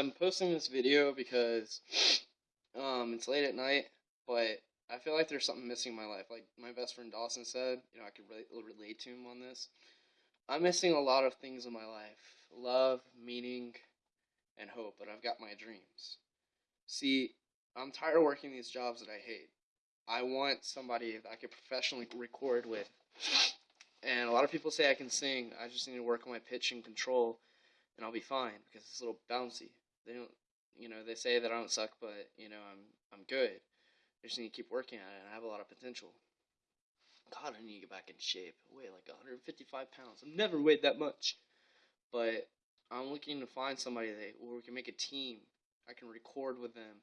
I'm posting this video because um, it's late at night, but I feel like there's something missing in my life. Like my best friend Dawson said, you know, I could relate, relate to him on this. I'm missing a lot of things in my life love, meaning, and hope, but I've got my dreams. See, I'm tired of working these jobs that I hate. I want somebody that I could professionally record with. And a lot of people say I can sing. I just need to work on my pitch and control, and I'll be fine because it's a little bouncy. They don't, you know, they say that I don't suck, but you know, I'm I'm good. I just need to keep working at it, and I have a lot of potential. God, I need to get back in shape. I weigh like 155 pounds. I've never weighed that much. But I'm looking to find somebody that where we can make a team. I can record with them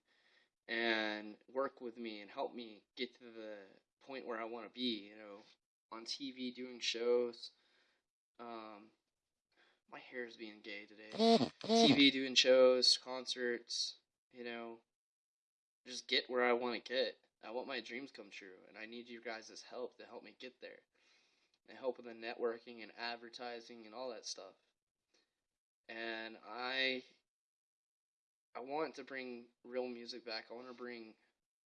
and work with me and help me get to the point where I want to be. You know, on TV doing shows. Um, my hair is being gay today. TV doing shows, concerts. You know, just get where I want to get. I want my dreams come true, and I need you guys' help to help me get there. And help with the networking and advertising and all that stuff. And I I want to bring real music back. I want to bring,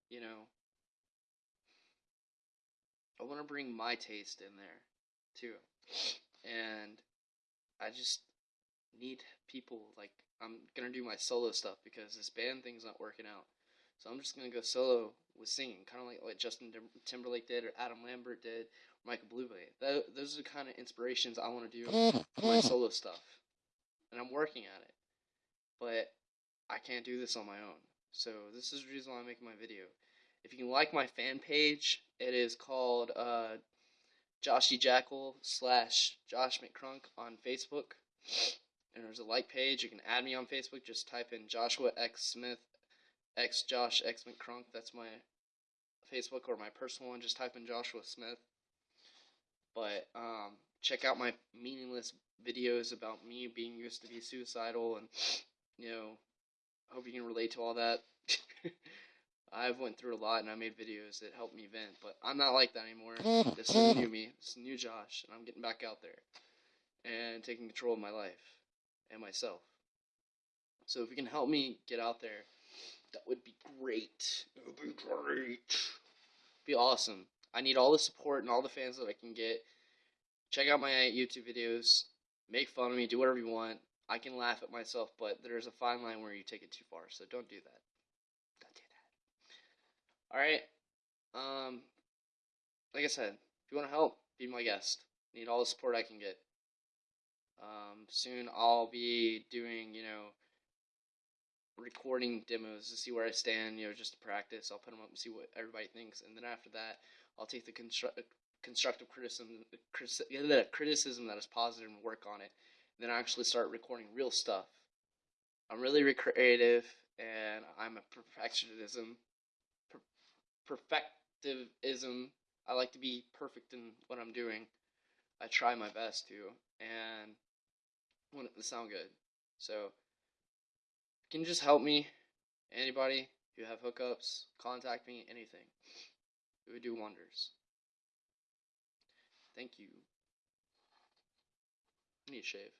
you know, I want to bring my taste in there too. And I just need people like I'm to do my solo stuff because this band thing's not working out. So I'm just gonna go solo with singing, kind of like what Justin Timberlake did, or Adam Lambert did, or Michael Bublé. Those are the kind of inspirations I want to do for my solo stuff, and I'm working at it. But I can't do this on my own. So this is the reason why I'm making my video. If you can like my fan page, it is called uh, Joshy Jackal slash Josh McCrunk on Facebook. And there's a like page. You can add me on Facebook. Just type in Joshua X Smith X Josh X McCrunk. That's my Facebook or my personal one. Just type in Joshua Smith. But um, check out my meaningless videos about me being used to be suicidal, and you know, hope you can relate to all that. I've went through a lot, and I made videos that helped me vent. But I'm not like that anymore. This is new me. This is new Josh, and I'm getting back out there and taking control of my life and myself. So if you can help me get out there that would be great. It would be great. Be awesome. I need all the support and all the fans that I can get. Check out my YouTube videos. Make fun of me. Do whatever you want. I can laugh at myself, but there's a fine line where you take it too far. So don't do that. All right. Um, like I said, if you want to help, be my guest. Need all the support I can get. Um, soon I'll be doing, you know, recording demos to see where I stand, you know, just to practice. I'll put them up and see what everybody thinks, and then after that, I'll take the constru- constructive criticism, the criticism that is positive and work on it. And then I actually start recording real stuff. I'm really creative, and I'm a perfectionism, per- perfectivism. I like to be perfect in what I'm doing. I try my best to, and want it to sound good. So can you just help me? Anybody, you have hookups, contact me, anything. It would do wonders. Thank you. I need a shave.